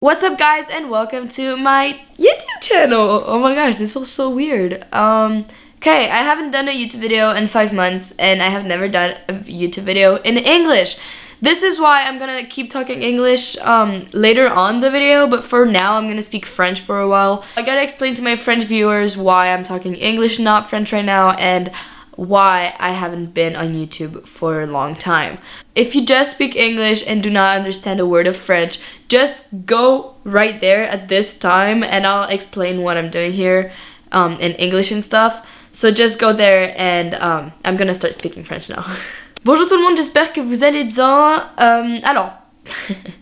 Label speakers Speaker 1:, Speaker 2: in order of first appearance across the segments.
Speaker 1: What's up guys and welcome to my YouTube channel! Oh my gosh, this feels so weird. Um, okay, I haven't done a YouTube video in five months and I have never done a YouTube video in English. This is why I'm gonna keep talking English um, later on the video, but for now I'm gonna speak French for a while. I gotta explain to my French viewers why I'm talking English, not French right now, and why I haven't been on YouTube for a long time. If you just speak English and do not understand a word of French, just go right there at this time and I'll explain what I'm doing here um, in English and stuff. So just go there and um, I'm gonna start speaking French now. Bonjour tout le monde, j'espère que vous allez bien. Euh, alors,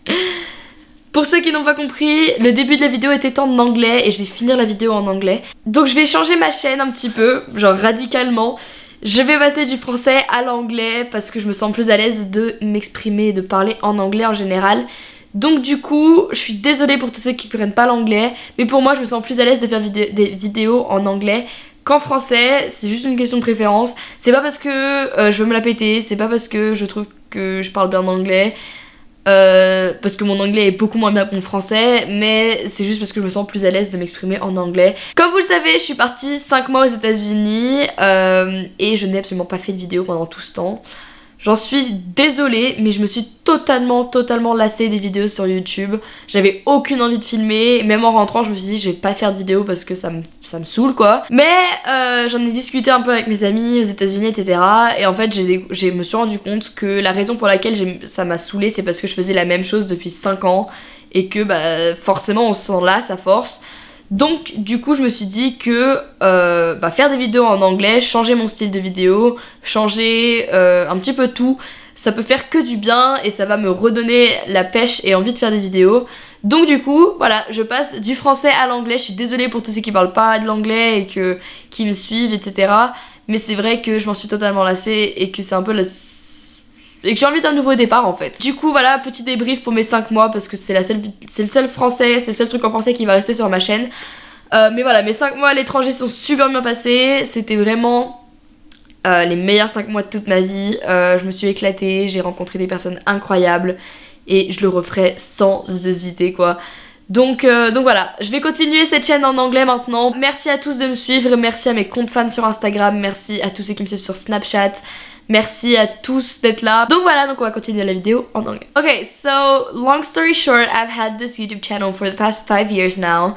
Speaker 1: pour ceux qui n'ont pas compris, le début de la vidéo était en anglais et je vais finir la vidéo en anglais. Donc je vais changer ma chaîne un petit peu, genre radicalement. Je vais passer du français à l'anglais parce que je me sens plus à l'aise de m'exprimer et de parler en anglais en général. Donc du coup, je suis désolée pour tous ceux qui ne comprennent pas l'anglais, mais pour moi je me sens plus à l'aise de faire des vidéos en anglais qu'en français, c'est juste une question de préférence. C'est pas parce que euh, je veux me la péter, c'est pas parce que je trouve que je parle bien anglais, euh, parce que mon anglais est beaucoup moins bien que mon français, mais c'est juste parce que je me sens plus à l'aise de m'exprimer en anglais. Comme vous le savez, je suis partie 5 mois aux états unis euh, et je n'ai absolument pas fait de vidéo pendant tout ce temps. J'en suis désolée, mais je me suis totalement, totalement lassée des vidéos sur YouTube. J'avais aucune envie de filmer. Même en rentrant, je me suis dit, je vais pas faire de vidéo parce que ça me, ça me saoule, quoi. Mais euh, j'en ai discuté un peu avec mes amis aux États-Unis, etc. Et en fait, je me suis rendu compte que la raison pour laquelle ça m'a saoulée, c'est parce que je faisais la même chose depuis 5 ans. Et que bah, forcément, on se sent lasse à force. Donc du coup je me suis dit que euh, bah, faire des vidéos en anglais, changer mon style de vidéo, changer euh, un petit peu tout, ça peut faire que du bien et ça va me redonner la pêche et envie de faire des vidéos. Donc du coup, voilà, je passe du français à l'anglais. Je suis désolée pour tous ceux qui parlent pas de l'anglais et que, qui me suivent, etc. Mais c'est vrai que je m'en suis totalement lassée et que c'est un peu la et que j'ai envie d'un nouveau départ en fait. Du coup voilà, petit débrief pour mes 5 mois parce que c'est la seule c'est le seul français, c'est le seul truc en français qui va rester sur ma chaîne. Euh, mais voilà, mes 5 mois à l'étranger sont super bien passés, c'était vraiment euh, les meilleurs 5 mois de toute ma vie. Euh, je me suis éclatée, j'ai rencontré des personnes incroyables et je le referai sans hésiter quoi. Donc, donc voilà, je vais continuer cette chaîne en anglais maintenant. Merci à tous de me suivre, merci à mes comptes fans sur Instagram, merci à tous ceux qui me suivent sur Snapchat. Merci à tous d'être là. Donc voilà, donc on va continuer la vidéo en anglais. Okay, so long story short, I've had this YouTube channel for the past five years now.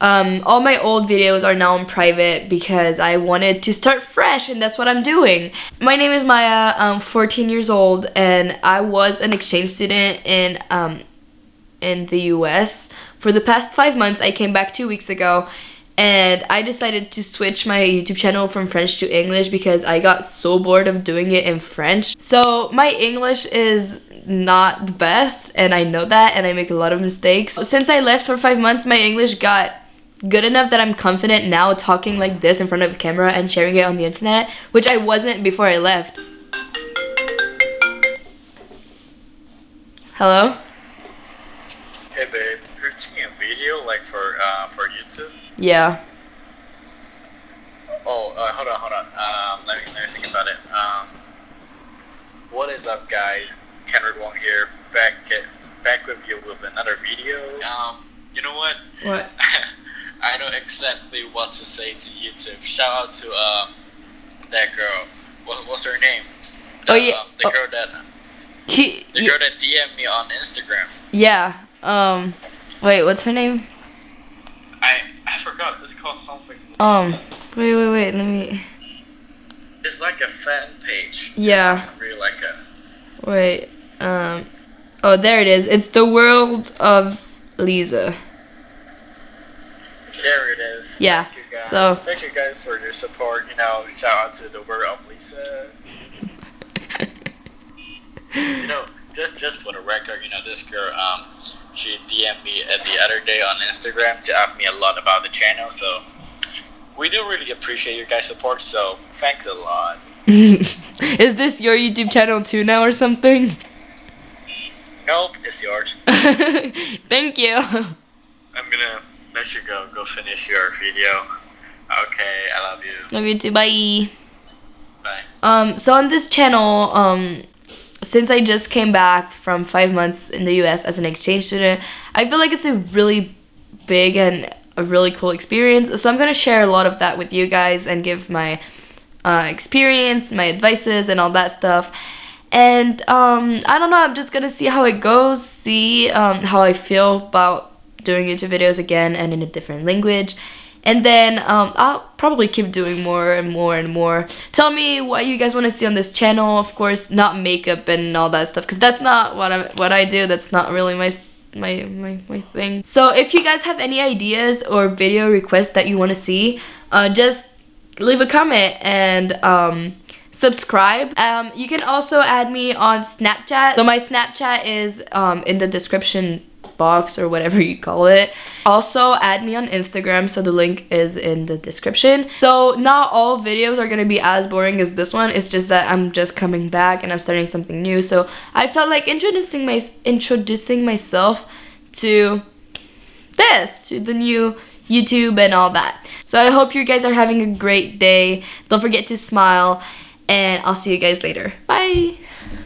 Speaker 1: Um, all my old videos are now in private because I wanted to start fresh and that's what I'm doing. My name is Maya, I'm 14 years old and I was an exchange student in, um, in the US. For the past five months, I came back two weeks ago and I decided to switch my YouTube channel from French to English because I got so bored of doing it in French. So my English is not the best and I know that and I make a lot of mistakes. Since I left for five months, my English got good enough that I'm confident now talking like this in front of a camera and sharing it on the internet, which I wasn't before I left. Hello?
Speaker 2: Hey babe, you're taking a video like for uh, for YouTube?
Speaker 1: Yeah.
Speaker 2: Oh, uh, hold on, hold on. Um, let me let me think about it. Um, what is up, guys? Kendrick Wong here, back at, back with you with another video. Um, you know what?
Speaker 1: What?
Speaker 2: I know exactly what to say to YouTube. Shout out to um that girl. What, what's her name?
Speaker 1: The, oh yeah.
Speaker 2: Um, the
Speaker 1: oh.
Speaker 2: girl that.
Speaker 1: She.
Speaker 2: The girl that DM me on Instagram.
Speaker 1: Yeah. Um. Wait. What's her name?
Speaker 2: I I forgot. It's called something.
Speaker 1: Um, wait, wait, wait. Let me.
Speaker 2: It's like a fan page.
Speaker 1: Yeah.
Speaker 2: really like a.
Speaker 1: Wait. Um. Oh, there it is. It's the world of Lisa.
Speaker 2: There it is.
Speaker 1: Yeah.
Speaker 2: Thank you guys.
Speaker 1: So.
Speaker 2: Thank you guys for your support. You know, shout out to the world of Lisa. you know, just just for the record, you know, this girl, um, she DM'd me at the other day on Instagram to ask me a lot about the channel. So we do really appreciate your guys' support. So thanks a lot.
Speaker 1: Is this your YouTube channel too now or something?
Speaker 2: Nope, it's yours.
Speaker 1: Thank you.
Speaker 2: I'm gonna let you go. Go finish your video. Okay, I love you.
Speaker 1: Love you too. Bye.
Speaker 2: Bye.
Speaker 1: Um, so on this channel, um, since I just came back from five months in the US as an exchange student, I feel like it's a really big and a really cool experience. So I'm gonna share a lot of that with you guys and give my uh, experience, my advices, and all that stuff. And um, I don't know, I'm just gonna see how it goes, see um, how I feel about doing YouTube videos again and in a different language. And then um, I'll probably keep doing more and more and more. Tell me what you guys want to see on this channel. Of course, not makeup and all that stuff, because that's not what I what I do. That's not really my my, my, my thing. So if you guys have any ideas or video requests that you want to see, uh, just leave a comment and um, subscribe. Um, you can also add me on Snapchat. So my Snapchat is um, in the description box or whatever you call it. Also add me on Instagram so the link is in the description. So not all videos are gonna be as boring as this one. It's just that I'm just coming back and I'm starting something new. So I felt like introducing my introducing myself to this, to the new YouTube and all that. So I hope you guys are having a great day. Don't forget to smile and I'll see you guys later. Bye!